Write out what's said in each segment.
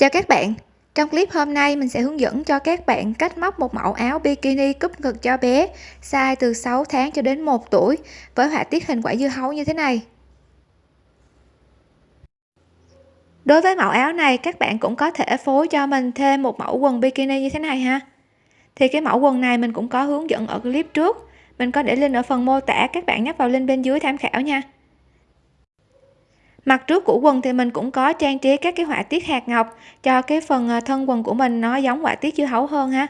Chào các bạn, trong clip hôm nay mình sẽ hướng dẫn cho các bạn cách móc một mẫu áo bikini cúp ngực cho bé size từ 6 tháng cho đến 1 tuổi với họa tiết hình quả dưa hấu như thế này. Đối với mẫu áo này các bạn cũng có thể phối cho mình thêm một mẫu quần bikini như thế này ha. Thì cái mẫu quần này mình cũng có hướng dẫn ở clip trước, mình có để link ở phần mô tả các bạn nhấp vào link bên dưới tham khảo nha mặt trước của quần thì mình cũng có trang trí các cái họa tiết hạt ngọc cho cái phần ờ, thân quần của mình nó giống họa tiết dưa hấu hơn ha.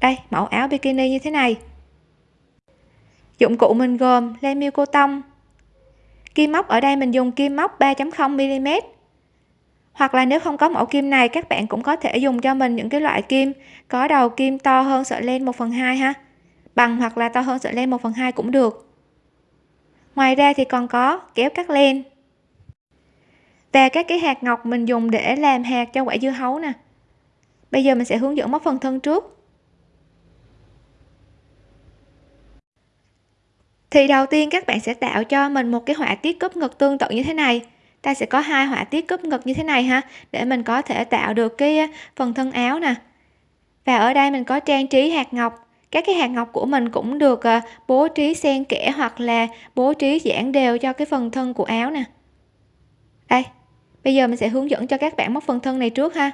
Đây, mẫu áo bikini như thế này. Dụng cụ mình gồm len miêu cô tông. Kim móc ở đây mình dùng kim móc 3.0 mm. Hoặc là nếu không có mẫu kim này, các bạn cũng có thể dùng cho mình những cái loại kim có đầu kim to hơn sợi len 1 phần 2 ha. Bằng hoặc là to hơn sợi len 1 phần 2 cũng được ngoài ra thì còn có kéo cắt len. Và các cái hạt ngọc mình dùng để làm hạt cho quả dưa hấu nè. Bây giờ mình sẽ hướng dẫn móc phần thân trước. Thì đầu tiên các bạn sẽ tạo cho mình một cái họa tiết cúp ngực tương tự như thế này. Ta sẽ có hai họa tiết cúp ngực như thế này ha, để mình có thể tạo được cái phần thân áo nè. Và ở đây mình có trang trí hạt ngọc các cái hạt ngọc của mình cũng được ờ, bố trí xen kẽ hoặc là bố trí giãn đều cho cái phần thân của áo nè. Đây, bây giờ mình sẽ hướng dẫn cho các bạn móc phần thân này trước ha.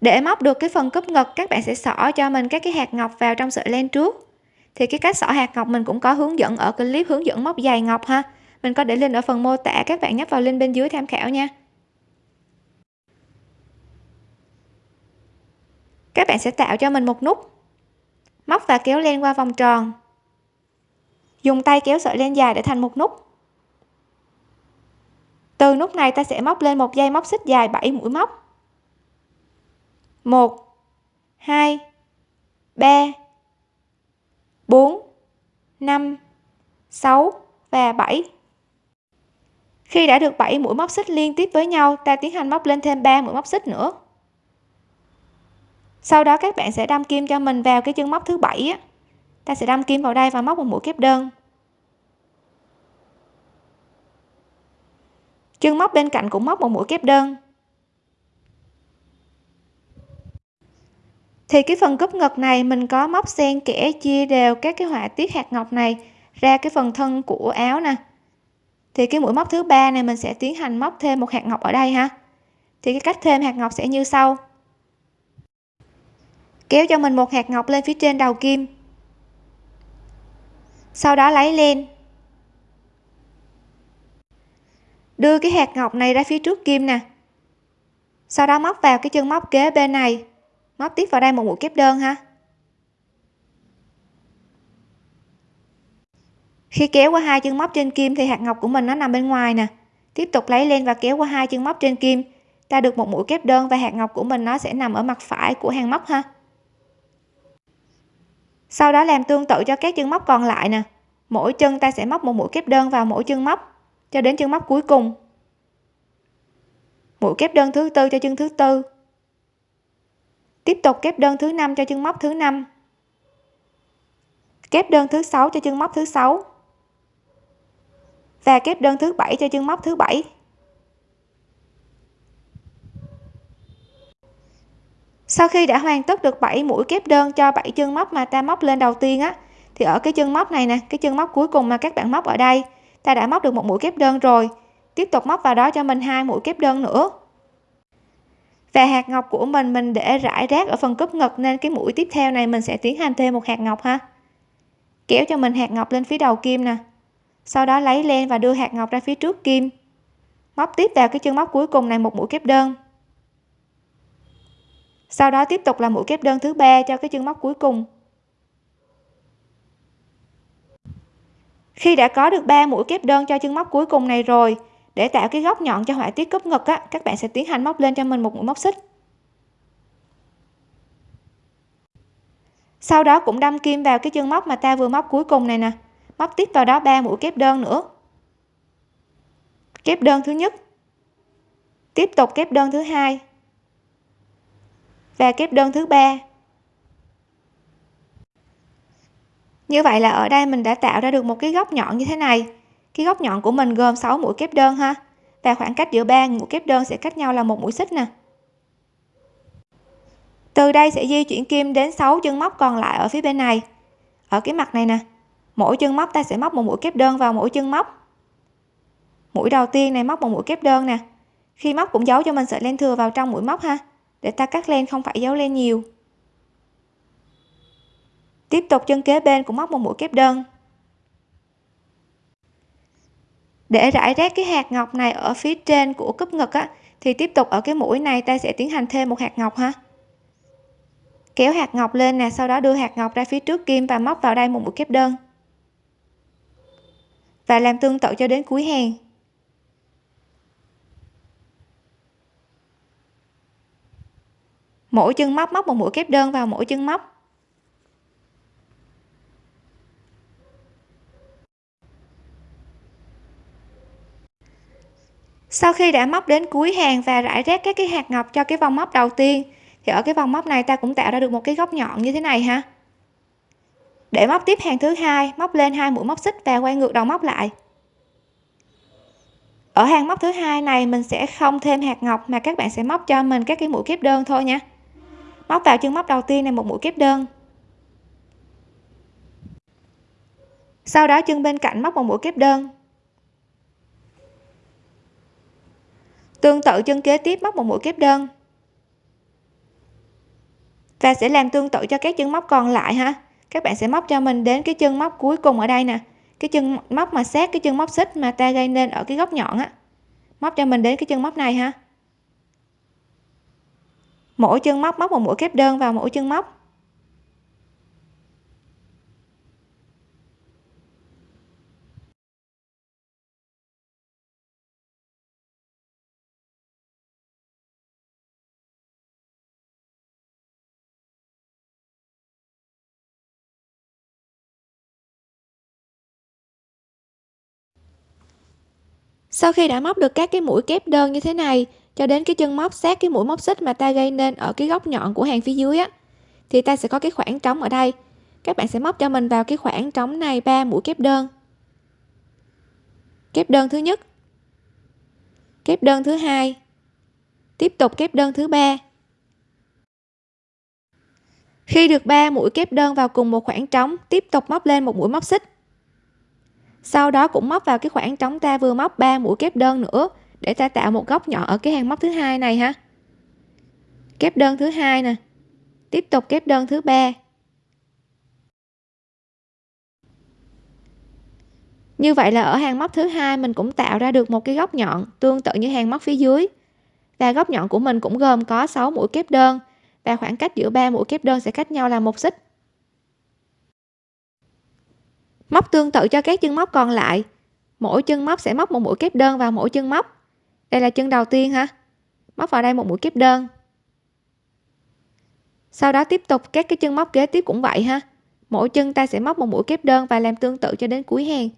Để móc được cái phần cúp ngực, các bạn sẽ xỏ cho mình các cái hạt ngọc vào trong sợi len trước. Thì cái cách xỏ hạt ngọc mình cũng có hướng dẫn ở clip hướng dẫn móc dài ngọc ha. Mình có để link ở phần mô tả, các bạn nhấp vào link bên dưới tham khảo nha. Các bạn sẽ tạo cho mình một nút. Móc và kéo len qua vòng tròn. Dùng tay kéo sợi len dài để thành một nút. Từ nút này ta sẽ móc lên một dây móc xích dài 7 mũi móc. 1 2 3 4 5 6 và 7 khi đã được 7 mũi móc xích liên tiếp với nhau, ta tiến hành móc lên thêm 3 mũi móc xích nữa sau đó các bạn sẽ đâm kim cho mình vào cái chân móc thứ bảy á. Ta sẽ đâm kim vào đây và móc một mũi kép đơn. Chân móc bên cạnh cũng móc một mũi kép đơn. Thì cái phần cúp ngực này mình có móc xen kẽ, chia đều các cái họa tiết hạt ngọc này ra cái phần thân của áo nè. Thì cái mũi móc thứ ba này mình sẽ tiến hành móc thêm một hạt ngọc ở đây ha. Thì cái cách thêm hạt ngọc sẽ như sau kéo cho mình một hạt ngọc lên phía trên đầu kim. Sau đó lấy lên, đưa cái hạt ngọc này ra phía trước kim nè. Sau đó móc vào cái chân móc kế bên này. Móc tiếp vào đây một mũi kép đơn ha. Khi kéo qua hai chân móc trên kim thì hạt ngọc của mình nó nằm bên ngoài nè. Tiếp tục lấy lên và kéo qua hai chân móc trên kim. Ta được một mũi kép đơn và hạt ngọc của mình nó sẽ nằm ở mặt phải của hàng móc ha sau đó làm tương tự cho các chân móc còn lại nè. Mỗi chân ta sẽ móc một mũi kép đơn vào mỗi chân móc, cho đến chân móc cuối cùng. Mũi kép đơn thứ tư cho chân thứ tư. Tiếp tục kép đơn thứ năm cho chân móc thứ năm. Kép đơn thứ sáu cho chân móc thứ sáu. Và kép đơn thứ bảy cho chân móc thứ bảy. Sau khi đã hoàn tất được 7 mũi kép đơn cho 7 chân móc mà ta móc lên đầu tiên á, thì ở cái chân móc này nè, cái chân móc cuối cùng mà các bạn móc ở đây, ta đã móc được một mũi kép đơn rồi. Tiếp tục móc vào đó cho mình hai mũi kép đơn nữa. Và hạt ngọc của mình mình để rải rác ở phần cúp ngực nên cái mũi tiếp theo này mình sẽ tiến hành thêm một hạt ngọc ha. Kéo cho mình hạt ngọc lên phía đầu kim nè. Sau đó lấy len và đưa hạt ngọc ra phía trước kim. Móc tiếp vào cái chân móc cuối cùng này một mũi kép đơn sau đó tiếp tục là mũi kép đơn thứ ba cho cái chân móc cuối cùng. Khi đã có được 3 mũi kép đơn cho chân móc cuối cùng này rồi, để tạo cái góc nhọn cho họa tiết cúp ngực á, các bạn sẽ tiến hành móc lên cho mình một mũi móc xích. Sau đó cũng đâm kim vào cái chân móc mà ta vừa móc cuối cùng này nè. Móc tiếp vào đó ba mũi kép đơn nữa. Kép đơn thứ nhất. Tiếp tục kép đơn thứ hai và kép đơn thứ ba. Như vậy là ở đây mình đã tạo ra được một cái góc nhọn như thế này. Cái góc nhọn của mình gồm 6 mũi kép đơn ha. Và khoảng cách giữa ba mũi kép đơn sẽ cách nhau là một mũi xích nè. Từ đây sẽ di chuyển kim đến 6 chân móc còn lại ở phía bên này. Ở cái mặt này nè, mỗi chân móc ta sẽ móc một mũi kép đơn vào mỗi chân móc. Mũi đầu tiên này móc một mũi kép đơn nè. Khi móc cũng giấu cho mình sợi len thừa vào trong mũi móc ha để ta cắt len không phải giấu len nhiều. Tiếp tục chân kế bên cũng móc một mũi kép đơn. Để rải rác cái hạt ngọc này ở phía trên của cúp ngực á, thì tiếp tục ở cái mũi này ta sẽ tiến hành thêm một hạt ngọc ha. Kéo hạt ngọc lên nè, sau đó đưa hạt ngọc ra phía trước kim và móc vào đây một mũi kép đơn. Và làm tương tự cho đến cuối hàng. Mỗi chân móc móc một mũi kép đơn vào mỗi chân móc. Sau khi đã móc đến cuối hàng và rải rác các cái hạt ngọc cho cái vòng móc đầu tiên, thì ở cái vòng móc này ta cũng tạo ra được một cái góc nhọn như thế này ha. Để móc tiếp hàng thứ hai, móc lên hai mũi móc xích và quay ngược đầu móc lại. Ở hàng móc thứ hai này mình sẽ không thêm hạt ngọc mà các bạn sẽ móc cho mình các cái mũi kép đơn thôi nha móc vào chân móc đầu tiên này, một mũi kép đơn. Sau đó chân bên cạnh móc một mũi kép đơn. Tương tự chân kế tiếp móc một mũi kép đơn. Và sẽ làm tương tự cho các chân móc còn lại ha. Các bạn sẽ móc cho mình đến cái chân móc cuối cùng ở đây nè. Cái chân móc mà sát, cái chân móc xích mà ta gây nên ở cái góc nhọn á. Móc cho mình đến cái chân móc này ha mỗi chân móc móc một mũi kép đơn vào mỗi chân móc. Sau khi đã móc được các cái mũi kép đơn như thế này cho đến cái chân móc sát cái mũi móc xích mà ta gây nên ở cái góc nhọn của hàng phía dưới á, thì ta sẽ có cái khoảng trống ở đây. Các bạn sẽ móc cho mình vào cái khoảng trống này ba mũi kép đơn. Kép đơn thứ nhất. Kép đơn thứ hai. Tiếp tục kép đơn thứ ba. Khi được 3 mũi kép đơn vào cùng một khoảng trống, tiếp tục móc lên một mũi móc xích. Sau đó cũng móc vào cái khoảng trống ta vừa móc 3 mũi kép đơn nữa để ta tạo một góc nhỏ ở cái hàng móc thứ hai này ha. Kép đơn thứ hai nè. Tiếp tục kép đơn thứ ba. Như vậy là ở hàng móc thứ hai mình cũng tạo ra được một cái góc nhọn tương tự như hàng móc phía dưới. Và góc nhọn của mình cũng gồm có 6 mũi kép đơn. Và khoảng cách giữa ba mũi kép đơn sẽ cách nhau là một xích. Móc tương tự cho các chân móc còn lại. Mỗi chân móc sẽ móc một mũi kép đơn vào mỗi chân móc đây là chân đầu tiên ha móc vào đây một mũi kép đơn. Sau đó tiếp tục, các cái chân móc kế tiếp cũng vậy ha. Mỗi chân ta sẽ móc một mũi kép đơn và làm tương tự cho đến cuối hàng.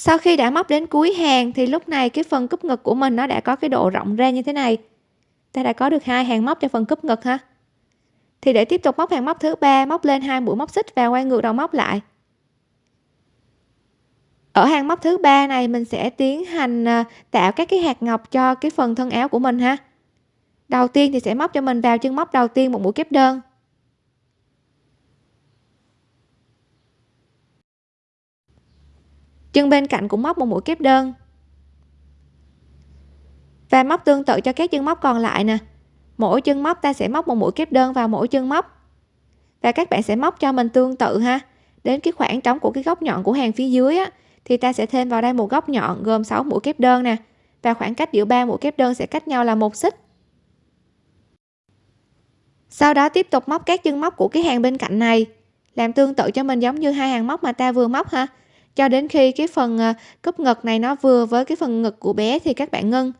Sau khi đã móc đến cuối hàng thì lúc này cái phần cúp ngực của mình nó đã có cái độ rộng ra như thế này. Ta đã có được hai hàng móc cho phần cúp ngực ha. Thì để tiếp tục móc hàng móc thứ ba, móc lên hai mũi móc xích và quay ngược đầu móc lại. Ở hàng móc thứ ba này mình sẽ tiến hành à, tạo các cái hạt ngọc cho cái phần thân áo của mình ha. Đầu tiên thì sẽ móc cho mình vào chân móc đầu tiên một mũi kép đơn. Chân bên cạnh cũng móc một mũi kép đơn. Và móc tương tự cho các chân móc còn lại nè. Mỗi chân móc ta sẽ móc một mũi kép đơn vào mỗi chân móc. Và các bạn sẽ móc cho mình tương tự ha. Đến cái khoảng trống của cái góc nhọn của hàng phía dưới á, thì ta sẽ thêm vào đây một góc nhọn gồm 6 mũi kép đơn nè. Và khoảng cách giữa ba mũi kép đơn sẽ cách nhau là một xích. Sau đó tiếp tục móc các chân móc của cái hàng bên cạnh này làm tương tự cho mình giống như hai hàng móc mà ta vừa móc ha cho đến khi cái phần à, cúp ngực này nó vừa với cái phần ngực của bé thì các bạn ngưng.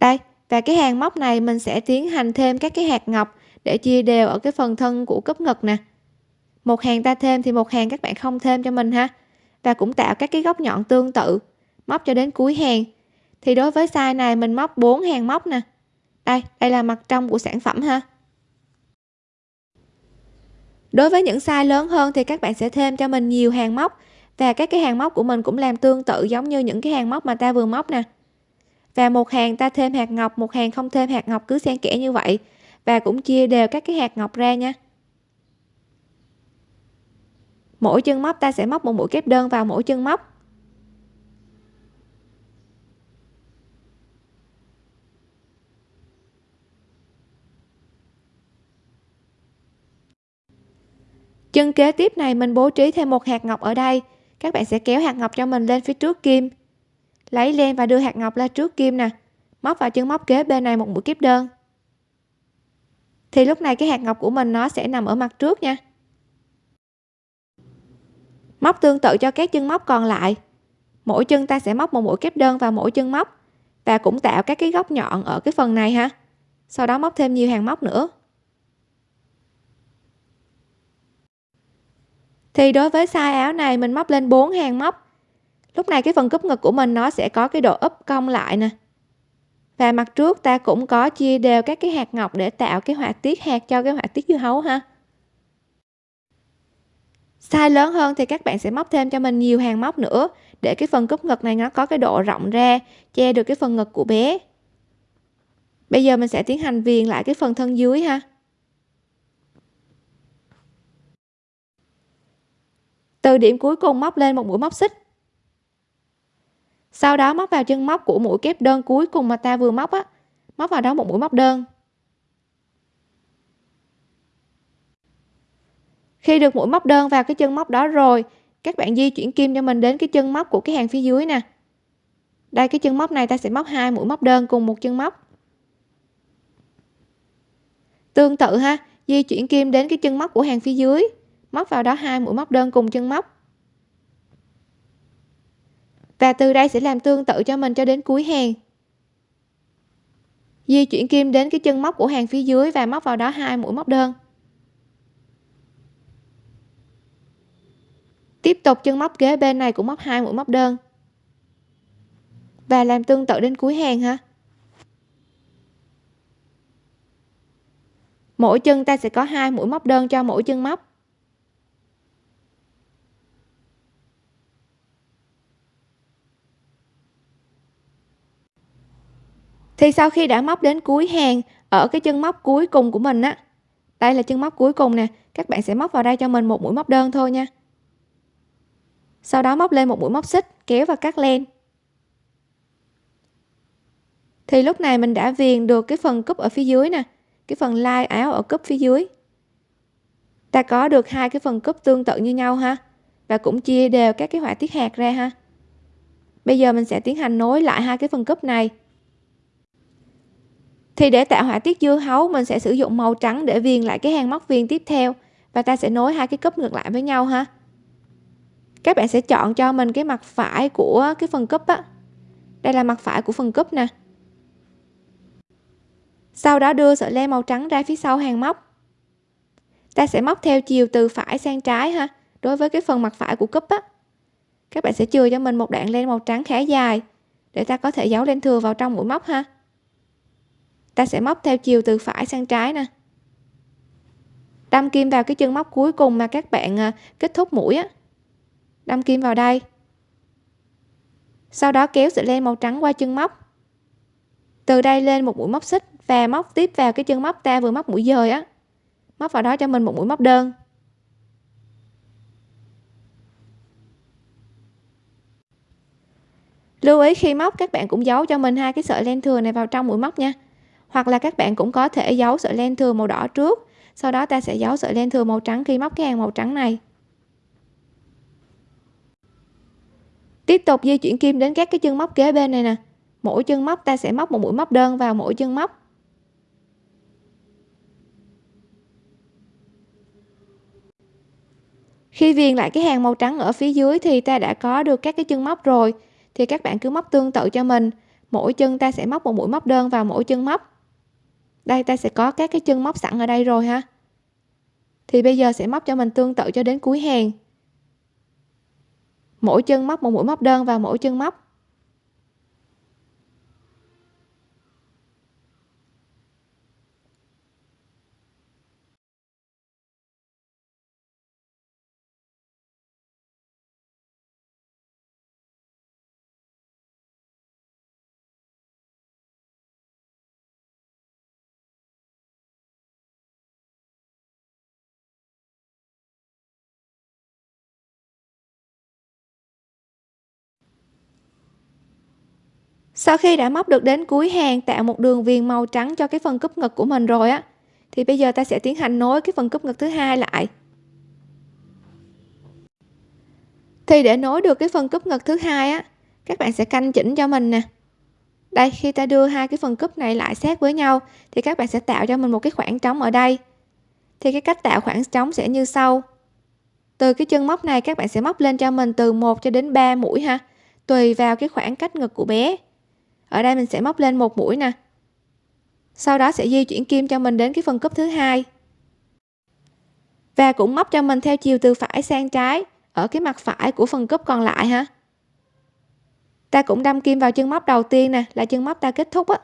Đây, và cái hàng móc này mình sẽ tiến hành thêm các cái hạt ngọc để chia đều ở cái phần thân của cúp ngực nè. Một hàng ta thêm thì một hàng các bạn không thêm cho mình ha. Và cũng tạo các cái góc nhọn tương tự, móc cho đến cuối hàng. Thì đối với size này mình móc 4 hàng móc nè. Đây đây là mặt trong của sản phẩm ha đối với những size lớn hơn thì các bạn sẽ thêm cho mình nhiều hàng móc. Và các cái hàng móc của mình cũng làm tương tự giống như những cái hàng móc mà ta vừa móc nè. Và một hàng ta thêm hạt ngọc, một hàng không thêm hạt ngọc, cứ xen kẽ như vậy. Và cũng chia đều các cái hạt ngọc ra nha. Mỗi chân móc ta sẽ móc một mũi kép đơn vào mỗi chân móc. Chân kế tiếp này mình bố trí thêm một hạt ngọc ở đây. Các bạn sẽ kéo hạt ngọc cho mình lên phía trước kim. Lấy len và đưa hạt ngọc lên trước kim nè. Móc vào chân móc kế bên này một mũi kép đơn. Thì lúc này cái hạt ngọc của mình nó sẽ nằm ở mặt trước nha. Móc tương tự cho các chân móc còn lại. Mỗi chân ta sẽ móc một mũi kép đơn vào mỗi chân móc và cũng tạo các cái góc nhọn ở cái phần này ha. Sau đó móc thêm nhiều hàng móc nữa. Thì đối với size áo này, mình móc lên 4 hàng móc. Lúc này cái phần cúp ngực của mình nó sẽ có cái độ úp cong lại nè. Và mặt trước ta cũng có chia đều các cái hạt ngọc để tạo cái họa tiết hạt cho cái họa tiết dưa hấu ha. Size lớn hơn thì các bạn sẽ móc thêm cho mình nhiều hàng móc nữa, để cái phần cúp ngực này nó có cái độ rộng ra, che được cái phần ngực của bé. Bây giờ mình sẽ tiến hành viền lại cái phần thân dưới ha. Từ điểm cuối cùng móc lên một mũi móc xích. Sau đó móc vào chân móc của mũi kép đơn cuối cùng mà ta vừa móc á. Móc vào đó một mũi móc đơn. Khi được mũi móc đơn vào cái chân móc đó rồi, các bạn di chuyển kim cho mình đến cái chân móc của cái hàng phía dưới nè. Đây, cái chân móc này ta sẽ móc hai mũi móc đơn cùng một chân móc. Tương tự ha, di chuyển kim đến cái chân móc của hàng phía dưới móc vào đó hai mũi móc đơn cùng chân móc. Và từ đây sẽ làm tương tự cho mình cho đến cuối hàng. Di chuyển kim đến cái chân móc của hàng phía dưới và móc vào đó hai mũi móc đơn. Tiếp tục chân móc kế bên này cũng móc hai mũi móc đơn. Và làm tương tự đến cuối hàng ha. Mỗi chân ta sẽ có hai mũi móc đơn cho mỗi chân móc. Thì sau khi đã móc đến cuối hàng ở cái chân móc cuối cùng của mình á, đây là chân móc cuối cùng nè, các bạn sẽ móc vào đây cho mình một mũi móc đơn thôi nha. Sau đó móc lên một mũi móc xích, kéo và cắt len. Thì lúc này mình đã viền được cái phần cúp ở phía dưới nè, cái phần lai áo ở cúp phía dưới. Ta có được hai cái phần cúp tương tự như nhau ha, và cũng chia đều các cái họa tiết hạt ra ha. Bây giờ mình sẽ tiến hành nối lại hai cái phần cúp này thì để tạo họa tiết dưa hấu, mình sẽ sử dụng màu trắng để viền lại cái hàng móc viền tiếp theo. Và ta sẽ nối hai cái cúp ngược lại với nhau ha. Các bạn sẽ chọn cho mình cái mặt phải của cái phần cúp á. Đây là mặt phải của phần cúp nè. Sau đó đưa sợi len màu trắng ra phía sau hàng móc. Ta sẽ móc theo chiều từ phải sang trái ha, đối với cái phần mặt phải của cúp á. Các bạn sẽ chừa cho mình một đoạn len màu trắng khá dài, để ta có thể giấu len thừa vào trong mũi móc ha ta sẽ móc theo chiều từ phải sang trái nè. Đâm kim vào cái chân móc cuối cùng mà các bạn à, kết thúc mũi á. Đâm kim vào đây. Sau đó kéo sợi len màu trắng qua chân móc. Từ đây lên một mũi móc xích và móc tiếp vào cái chân móc ta vừa móc mũi dời á. Móc vào đó cho mình một mũi móc đơn. Lưu ý khi móc, các bạn cũng giấu cho mình hai cái sợi len thừa này vào trong mũi móc nha hoặc là các bạn cũng có thể giấu sợi len thừa màu đỏ trước. Sau đó ta sẽ giấu sợi len thừa màu trắng khi móc cái hàng màu trắng này. Tiếp tục di chuyển kim đến các cái chân móc kế bên này nè. Mỗi chân móc ta sẽ móc một mũi móc đơn vào mỗi chân móc. Khi viền lại cái hàng màu trắng ở phía dưới thì ta đã có được các cái chân móc rồi. Thì các bạn cứ móc tương tự cho mình. Mỗi chân ta sẽ móc một mũi móc đơn vào mỗi chân móc đây, ta sẽ có các cái chân móc sẵn ở đây rồi ha. Thì bây giờ sẽ móc cho mình tương tự cho đến cuối hàng. Mỗi chân móc một mũi móc đơn vào mỗi chân móc sau khi đã móc được đến cuối hàng, tạo một đường viền màu trắng cho cái phần cúp ngực của mình rồi á, thì bây giờ ta sẽ tiến hành nối cái phần cúp ngực thứ hai lại. Thì để nối được cái phần cúp ngực thứ hai á, các bạn sẽ canh chỉnh cho mình nè. Đây, khi ta đưa hai cái phần cúp này lại sát với nhau, thì các bạn sẽ tạo cho mình một cái khoảng trống ở đây. Thì cái cách tạo khoảng trống sẽ như sau. Từ cái chân móc này, các bạn sẽ móc lên cho mình từ 1 cho đến 3 mũi ha, tùy vào cái khoảng cách ngực của bé ở đây mình sẽ móc lên một mũi nè. Sau đó sẽ di chuyển kim cho mình đến cái phần cúp thứ hai. Và cũng móc cho mình theo chiều từ phải sang trái, ở cái mặt phải của phần cúp còn lại ha. Ta cũng đâm kim vào chân móc đầu tiên nè, là chân móc ta kết thúc á.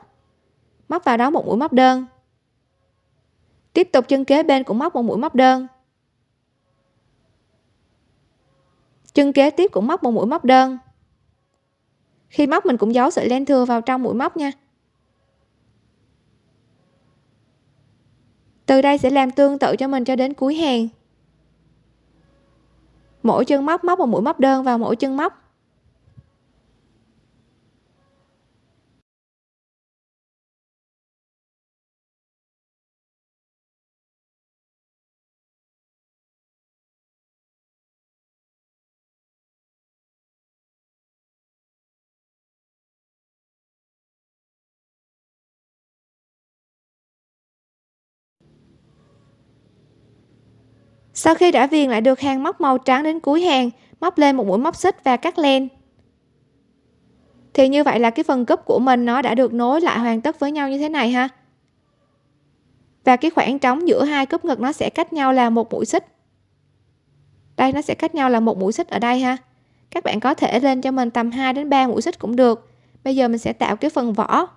Móc vào đó một mũi móc đơn. Tiếp tục chân kế bên cũng móc một mũi móc đơn. Chân kế tiếp cũng móc một mũi móc đơn khi móc mình cũng giấu sợi len thừa vào trong mũi móc nha. Từ đây sẽ làm tương tự cho mình cho đến cuối hàng. Mỗi chân móc móc một mũi móc đơn vào mỗi chân móc. Sau khi đã viền lại được hàng móc màu trắng đến cuối hàng, móc lên một mũi móc xích và cắt len. Thì như vậy là cái phần cúp của mình nó đã được nối lại hoàn tất với nhau như thế này ha. Và cái khoảng trống giữa hai cúp ngực nó sẽ cách nhau là một mũi xích. Đây, nó sẽ cách nhau là một mũi xích ở đây ha. Các bạn có thể lên cho mình tầm 2 đến 3 mũi xích cũng được. Bây giờ mình sẽ tạo cái phần vỏ.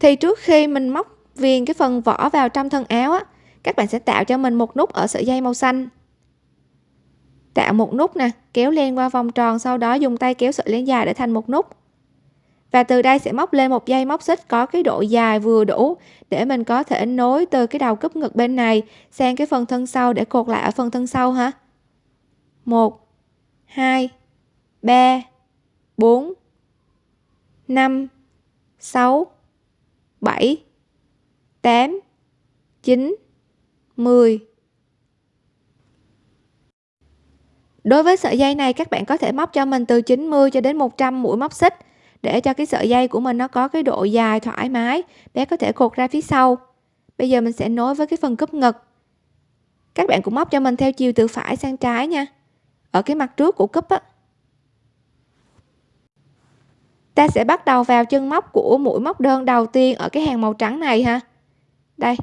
Thì trước khi mình móc viền cái phần vỏ vào trong thân áo á, các bạn sẽ tạo cho mình một nút ở sợi dây màu xanh. Tạo một nút nè, kéo len qua vòng tròn, sau đó dùng tay kéo sợi len dài để thành một nút. Và từ đây sẽ móc lên một dây móc xích có cái độ dài vừa đủ để mình có thể nối từ cái đầu cúp ngực bên này sang cái phần thân sau để cột lại ở phần thân sau ha. Một, hai, ba, bốn, năm, sáu. 7 8 9 10 Đối với sợi dây này, các bạn có thể móc cho mình từ 90 cho đến 100 mũi móc xích để cho cái sợi dây của mình nó có cái độ dài thoải mái, bé có thể cột ra phía sau. Bây giờ mình sẽ nối với cái phần cúp ngực. Các bạn cũng móc cho mình theo chiều từ phải sang trái nha. Ở cái mặt trước của cúp á ta sẽ bắt đầu vào chân móc của mũi móc đơn đầu tiên ở cái hàng màu trắng này ha. Đây.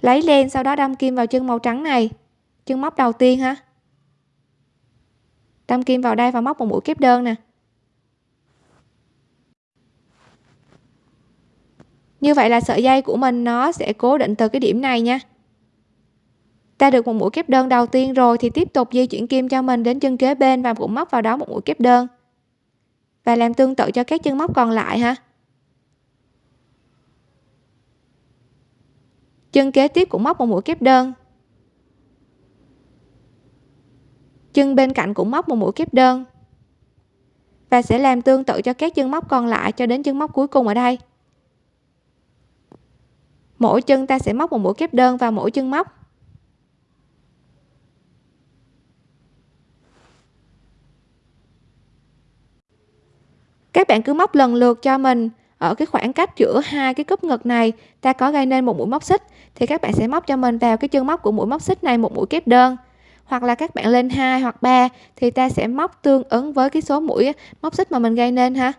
Lấy len sau đó đâm kim vào chân màu trắng này. Chân móc đầu tiên ha. Đâm kim vào đây và móc một mũi kép đơn nè. Như vậy là sợi dây của mình nó sẽ cố định từ cái điểm này nha ta được một mũi kép đơn đầu tiên rồi thì tiếp tục di chuyển kim cho mình đến chân kế bên và cũng móc vào đó một mũi kép đơn. Và làm tương tự cho các chân móc còn lại ha chân kế tiếp cũng móc một mũi kép đơn. Chân bên cạnh cũng móc một mũi kép đơn. Và sẽ làm tương tự cho các chân móc còn lại cho đến chân móc cuối cùng ở đây. Mỗi chân ta sẽ móc một mũi kép đơn vào mỗi chân móc. Các bạn cứ móc lần lượt cho mình. Ở cái khoảng cách giữa hai cái cúp ngực này, ta có gây nên một mũi móc xích, thì các bạn sẽ móc cho mình vào cái chân móc của mũi móc xích này một mũi kép đơn. Hoặc là các bạn lên 2 hoặc 3 thì ta sẽ móc tương ứng với cái số mũi móc xích mà mình gây nên ha.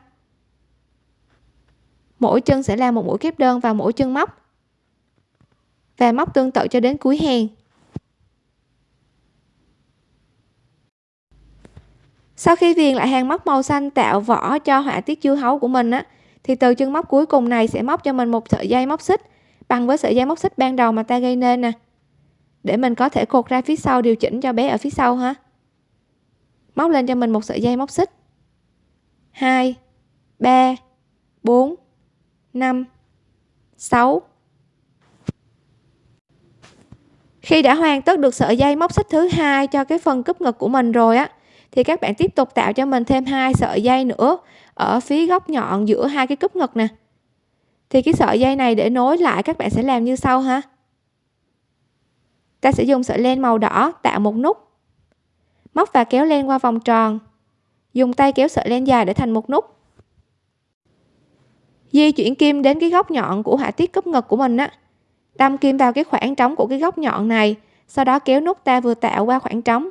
Mỗi chân sẽ là một mũi kép đơn vào mỗi chân móc. Và móc tương tự cho đến cuối hàng. Sau khi viền lại hàng móc màu xanh tạo vỏ cho họa tiết dưa hấu của mình á, thì từ chân móc cuối cùng này sẽ móc cho mình một sợi dây móc xích bằng với sợi dây móc xích ban đầu mà ta gây nên nè. Để mình có thể cột ra phía sau điều chỉnh cho bé ở phía sau ha. Móc lên cho mình một sợi dây móc xích. 2 3 4 5 6 khi đã hoàn tất được sợi dây móc xích thứ hai cho cái phần cúp ngực của mình rồi á thì các bạn tiếp tục tạo cho mình thêm hai sợi dây nữa ở phía góc nhọn giữa hai cái cúp ngực nè. Thì cái sợi dây này để nối lại các bạn sẽ làm như sau ha. Ta sẽ dùng sợi len màu đỏ tạo một nút. Móc và kéo len qua vòng tròn. Dùng tay kéo sợi len dài để thành một nút. Di chuyển kim đến cái góc nhọn của họa tiết cúp ngực của mình á. Đâm kim vào cái khoảng trống của cái góc nhọn này, sau đó kéo nút ta vừa tạo qua khoảng trống.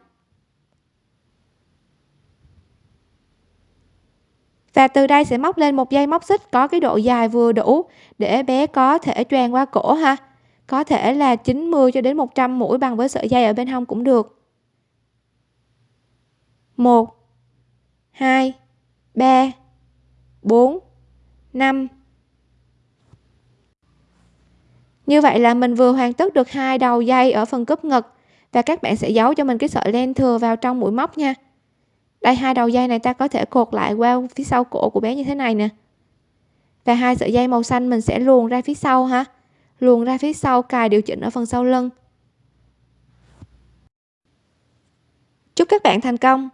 Và từ đây sẽ móc lên một dây móc xích có cái độ dài vừa đủ để bé có thể choàng qua cổ ha. Có thể là 90 cho đến 100 mũi bằng với sợi dây ở bên hông cũng được. 1 2 3 4 5 như vậy là mình vừa hoàn tất được hai đầu dây ở phần cúp ngực và các bạn sẽ giấu cho mình cái sợi len thừa vào trong mũi móc nha đây, hai đầu dây này ta có thể cột lại qua phía sau cổ của bé như thế này nè. Và hai sợi dây màu xanh mình sẽ luồn ra phía sau ha. Luồn ra phía sau, cài điều chỉnh ở phần sau lưng. Chúc các bạn thành công!